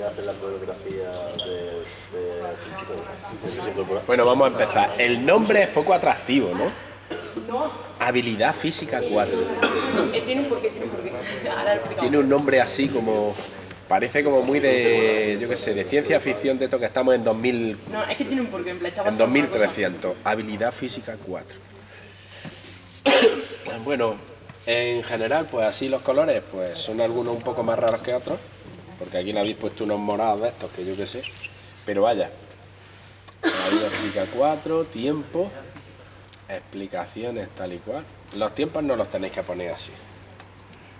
de hacer la coreografía de, de, Bueno, vamos a empezar. El nombre es poco atractivo, ¿no? No, Habilidad física 4. eh, tiene un porqué, tiene un porqué. Ahora lo explicamos. Tiene un nombre así como... Parece como muy de, yo qué sé, de ciencia ficción de esto que estamos en 2000, No, es que tiene un porqué, en plan, en basado una cosa. 2300. Habilidad física 4. Bueno, en general, pues así los colores, pues son algunos un poco más raros que otros, porque aquí le habéis puesto unos morados de estos que yo qué sé, pero vaya. Habilidad física 4, tiempo, explicaciones tal y cual. Los tiempos no los tenéis que poner así.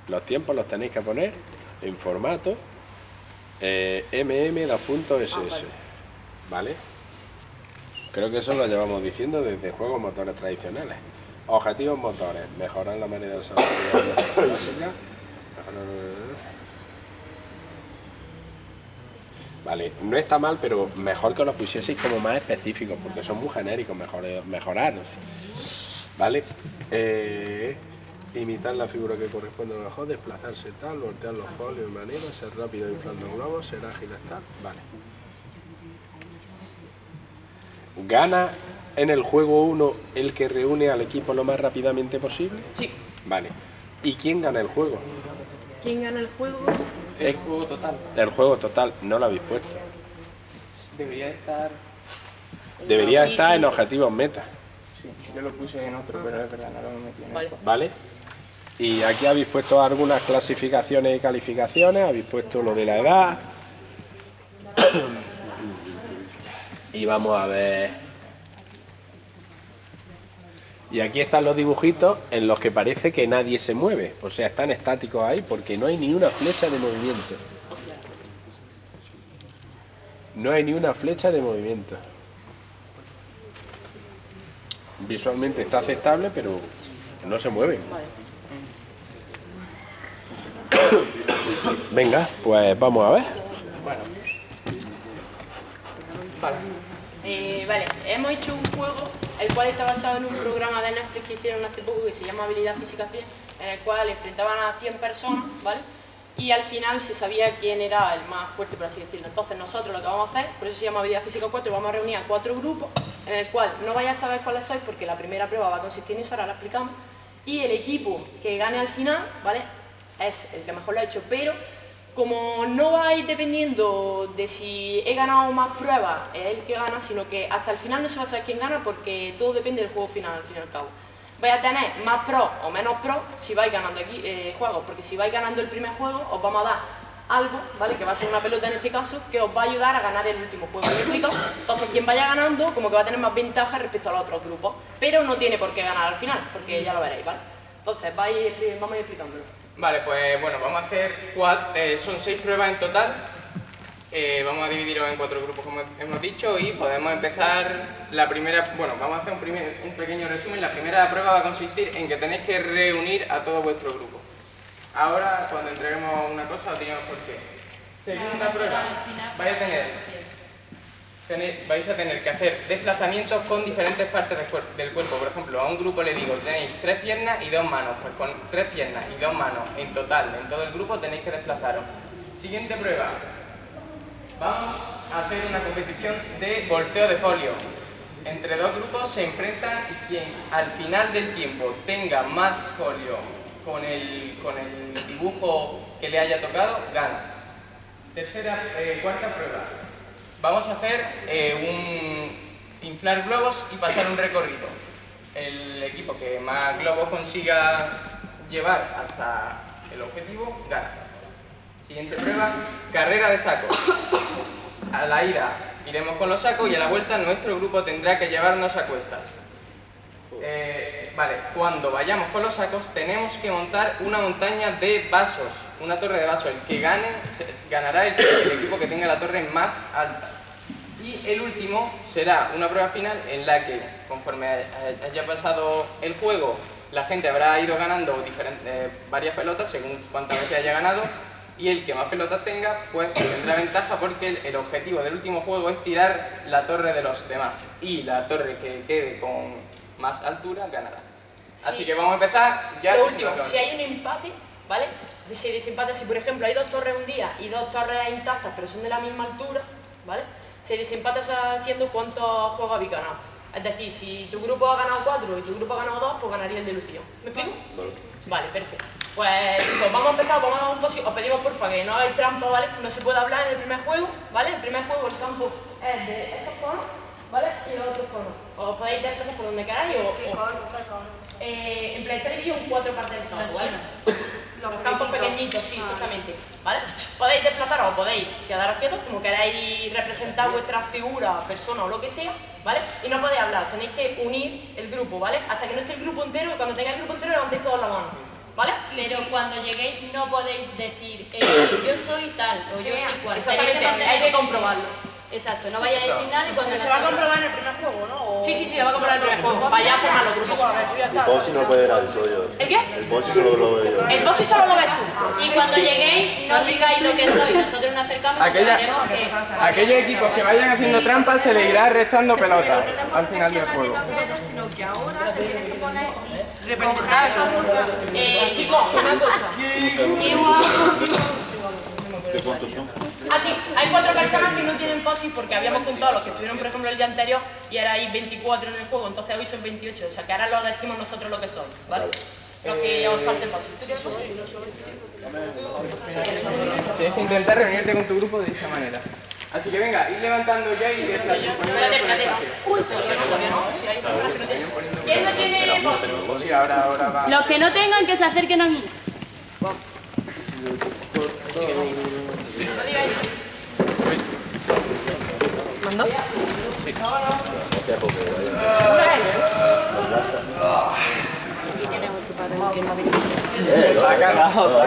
Los tiempos los tenéis que poner en formato eh, mm2.ss. ¿Vale? Creo que eso lo llevamos diciendo desde juegos motores tradicionales. Objetivos motores. Mejorar la manera de desarrollar la básica. Vale, no está mal, pero mejor que los pusieseis como más específicos, porque son muy genéricos, mejor, mejorar. ¿Vale? Eh, imitar la figura que corresponde a lo mejor, desplazarse tal, voltear los folios de manera, ser rápido inflando globos, ser ágil tal. Vale. ¿Gana en el juego 1 el que reúne al equipo lo más rápidamente posible? Sí. Vale. ¿Y quién gana el juego? ¿Quién gana el juego? Es juego total. el juego total, no lo habéis puesto. Debería estar... Debería Sí, estar sí. en objetivos meta, Sí, yo lo puse en otro, pero es verdad, no lo he metido en Vale. el ¿vale? Y aquí habéis puesto algunas clasificaciones y calificaciones, habéis puesto lo de la edad. Y vamos a ver. Y aquí están los dibujitos en los que parece que nadie se mueve. O sea, están estáticos ahí porque no hay ni una flecha de movimiento. No hay ni una flecha de movimiento. Visualmente está aceptable, pero no se mueven. Venga, pues vamos a ver. Bueno. Vale. Eh, vale, hemos hecho un juego el cual está basado en un programa de Netflix que hicieron hace poco que se llama Habilidad Física 100, en el cual enfrentaban a 100 personas, ¿vale? Y al final se sabía quién era el más fuerte, por así decirlo. Entonces nosotros lo que vamos a hacer, por eso se llama Habilidad Física 4, vamos a reunir a cuatro grupos, en el cual no vais a saber cuáles sois porque la primera prueba va a consistir en eso, ahora la explicamos, y el equipo que gane al final, ¿vale? Es el que mejor lo ha hecho, pero como no vais dependiendo de si he ganado más pruebas, es el que gana, sino que hasta el final no se va a saber quién gana porque todo depende del juego final, al fin y al cabo. Vais a tener más pro o menos pro si vais ganando aquí eh, juegos, porque si vais ganando el primer juego os vamos a dar algo, ¿vale? Que va a ser una pelota en este caso, que os va a ayudar a ganar el último juego. ¿Me explico? Entonces quien vaya ganando como que va a tener más ventaja respecto a los otros grupos, pero no tiene por qué ganar al final, porque ya lo veréis, ¿vale? Entonces vais, vamos a ir explicándolo. Vale, pues bueno, vamos a hacer cuatro, eh, son seis pruebas en total. Eh, vamos a dividirlos en cuatro grupos como hemos dicho y podemos empezar la primera, bueno, vamos a hacer un, primer- un pequeño resumen. La primera prueba va a consistir en que tenéis que reunir a todo vuestro grupo. Ahora, cuando entreguemos una cosa, os diremos por qué. Segunda prueba, vais a tener, vais a tener que hacer desplazamientos con diferentes partes del, cuer- del cuerpo. Por ejemplo, a un grupo le digo, tenéis tres piernas y dos manos. Pues con tres piernas y dos manos en total, en todo el grupo, tenéis que desplazaros. Siguiente prueba. Vamos a hacer una competición de volteo de folio. Entre dos grupos se enfrentan y quien al final del tiempo tenga más folio con el, con el dibujo que le haya tocado, gana. Tercera, eh, cuarta prueba. Vamos a hacer eh, un inflar globos y pasar un recorrido. El equipo que más globos consiga llevar hasta el objetivo, gana. Siguiente prueba, carrera de sacos. A la ida iremos con los sacos y a la vuelta nuestro grupo tendrá que llevarnos a cuestas. Eh, vale, cuando vayamos con los sacos tenemos que montar una montaña de vasos, una torre de vasos. El que gane ganará el, el equipo que tenga la torre más alta. Y el último será una prueba final en la que, conforme haya- pasado el juego, la gente habrá ido ganando diferentes, eh, varias pelotas según cuántas veces haya ganado y el que más pelotas tenga pues tendrá ventaja porque el, el objetivo del último juego es tirar la torre de los demás y la torre que quede con más altura ganará. Así Sí. que vamos a empezar ya. Lo último, si hay un empate, ¿vale? Se desempata si, por ejemplo, hay dos torres un día y dos torres intactas, pero son de la misma altura, ¿vale? Se desempata haciendo cuántos juegos habéis ganado. Es decir, si tu grupo ha ganado cuatro y tu grupo ha ganado dos, pues ganaría el de Lucio. ¿Me explico? Vale, perfecto. Pues chicos, vamos a empezar, vamos a un posi- Os pedimos porfa que no hagáis trampa, ¿vale? No se puede hablar en el primer juego, ¿vale? El primer juego, el campo es de esos conos, ¿vale? Y los otros conos. Os podéis desplazar por donde queráis o... o- eh, en plan, está dividido en cuatro partes del campo, ¿vale? Los campos pequeñitos, sí, exactamente. ¿Vale? Podéis desplazaros o podéis quedaros quietos, como queráis representar vuestra figura, persona o lo que sea, ¿vale? Y no podéis hablar, tenéis que unir el grupo, ¿vale? Hasta que no esté el grupo entero, y cuando tengáis el grupo entero levantéis todos la mano, ¿vale? Pero cuando lleguéis no podéis decir eh, yo soy tal o yo soy cual. Exactamente, hay que comprobarlo. Exacto, no vayáis a decir nada y cuando Pero se va a comprobar en el primer juego, ¿no? O- Sí, sí, sí, se va a comprobar el primer juego. Vaya a formar los grupos. El. Bossi no puede ver al yo. ¿El qué? El Bossi solo lo veo yo. El boss solo lo ves tú. Y cuando lleguéis no digáis lo que sois, nosotros nos acercamos Aquella- que... Aquellos equipos que vayan haciendo trampas se les irá restando pelota al final del juego. sino que ahora tienes que poner Representar. Eh, chicos, una cosa. Igual- Ah, sí, hay cuatro personas que no tienen posis porque habíamos contado los que estuvieron, por ejemplo, el día anterior y ahora hay 24 en el juego, entonces hoy son 28. O sea, que ahora lo decimos nosotros lo que son, ¿vale? Los que os falten posis. ¿Tú tienes posis? Tienes que intentar reunirte con tu grupo de esa manera. Así que venga, ir levantando ya y Espérate, espérate. Uy, todavía no, todavía no. Si hay personas que no tienen. ¿Quién no tiene posis? Pues sí, ahora, ahora va. Los que no tengan que se acerquen a mí. No Está cagado.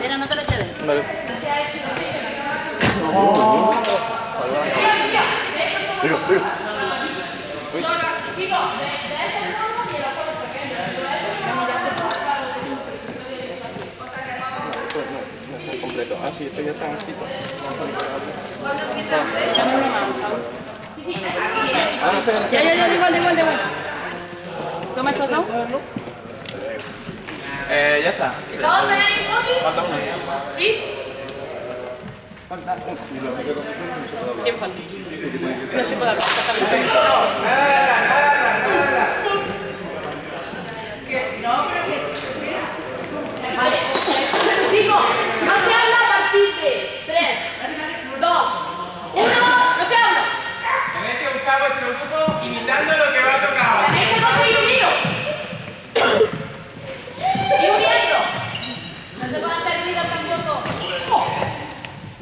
Pero no te lo lleves. completo. Ah, sí, esto ya está así. Ya, ya, ya, da igual, igual, igual. Toma estos dos. Eh, ya está. ¿Todos tenéis posis? ¿Sí? ¿Quién falta? No se puede hablar, exactamente. Vale. Chicos, no se habla a partir de 3, 2, 1, no se habla. Tenéis que buscar vuestro grupo imitando lo que va a tocar ahora. Tenéis que conseguir unidos. Y uniendo. No se pueden hacer ruido tampoco.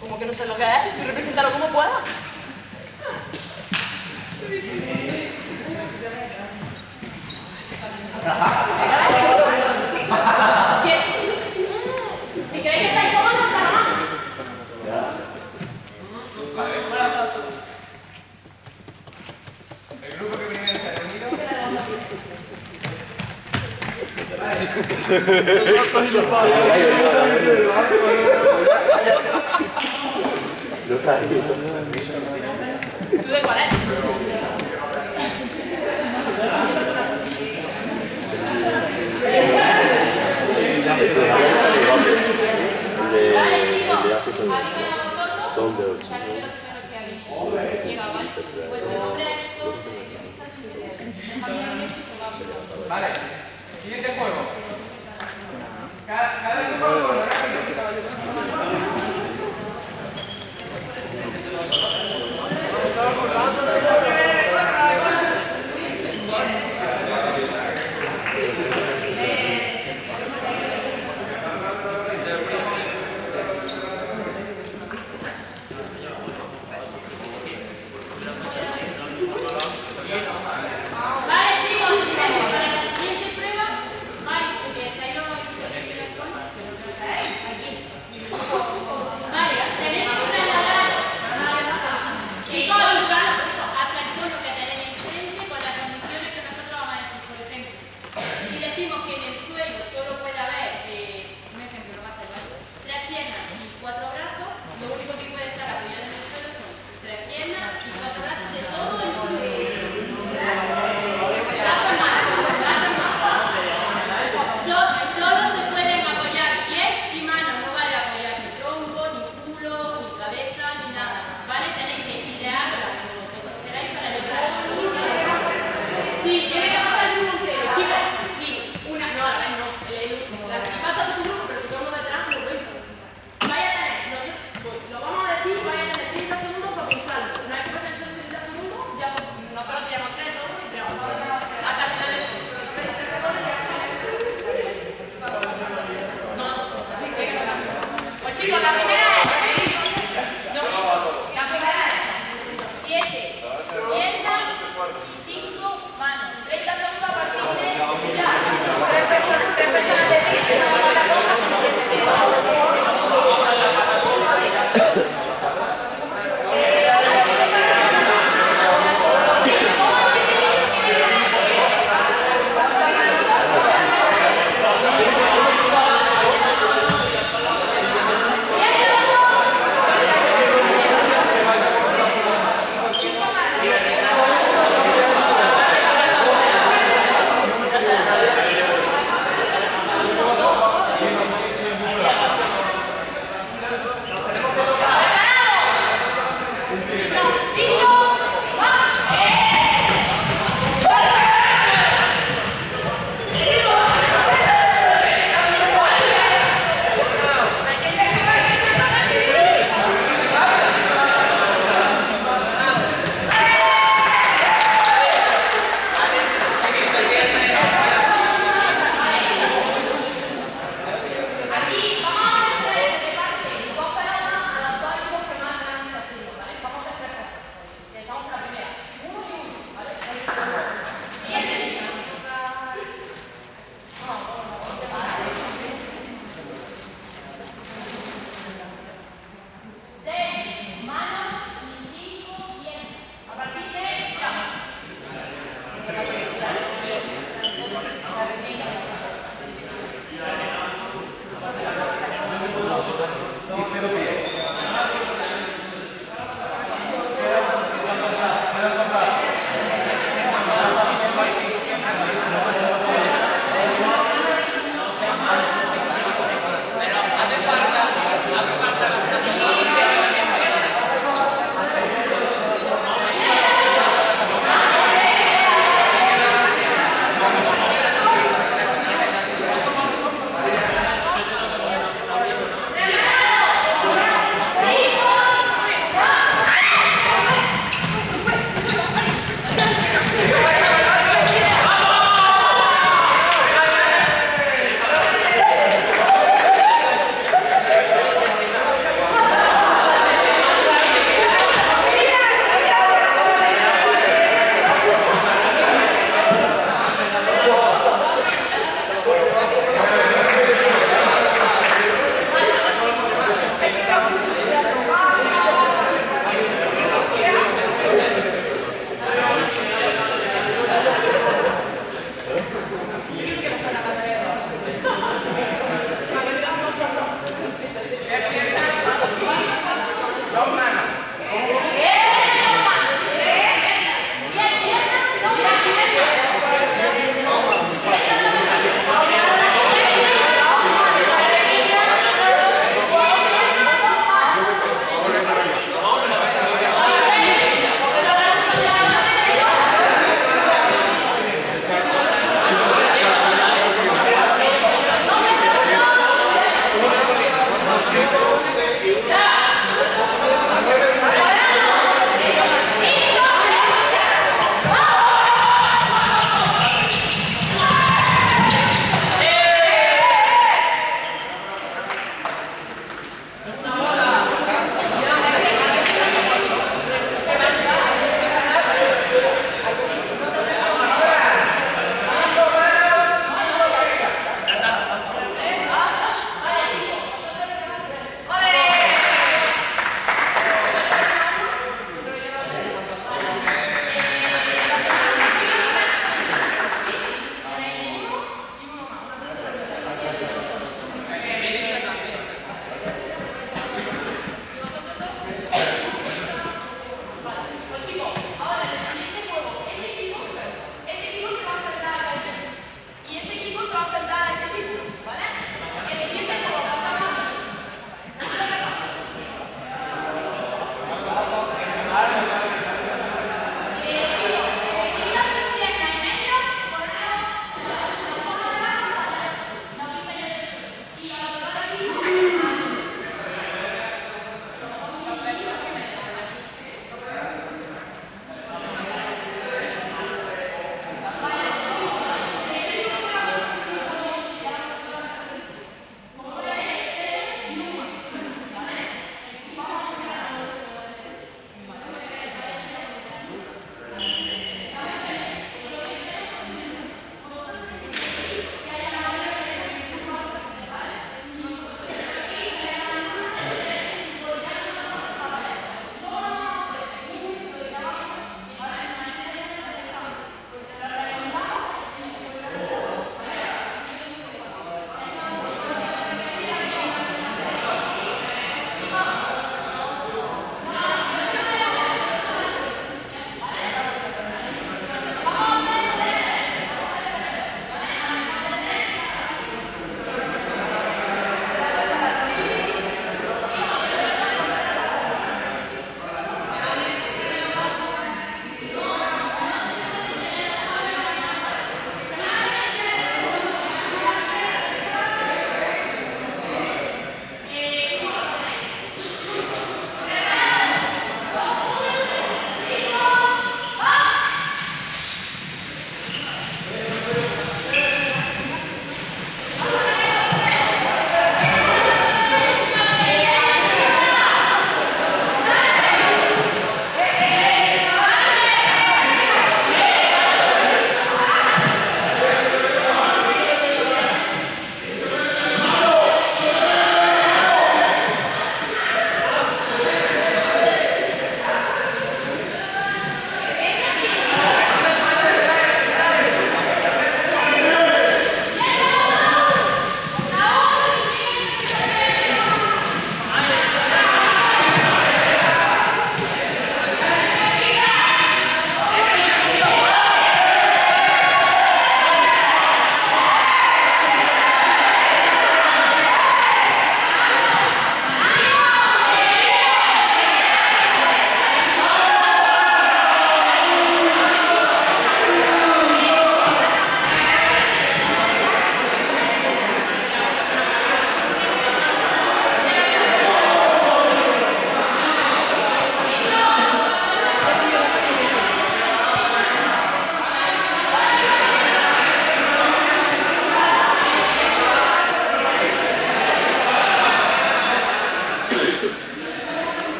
Como que no sé lo que es, representarlo como pueda. Si, si creéis que estáis cómodos, no está mal. El grupo que primero se ha reunido. ¿Tú de cuál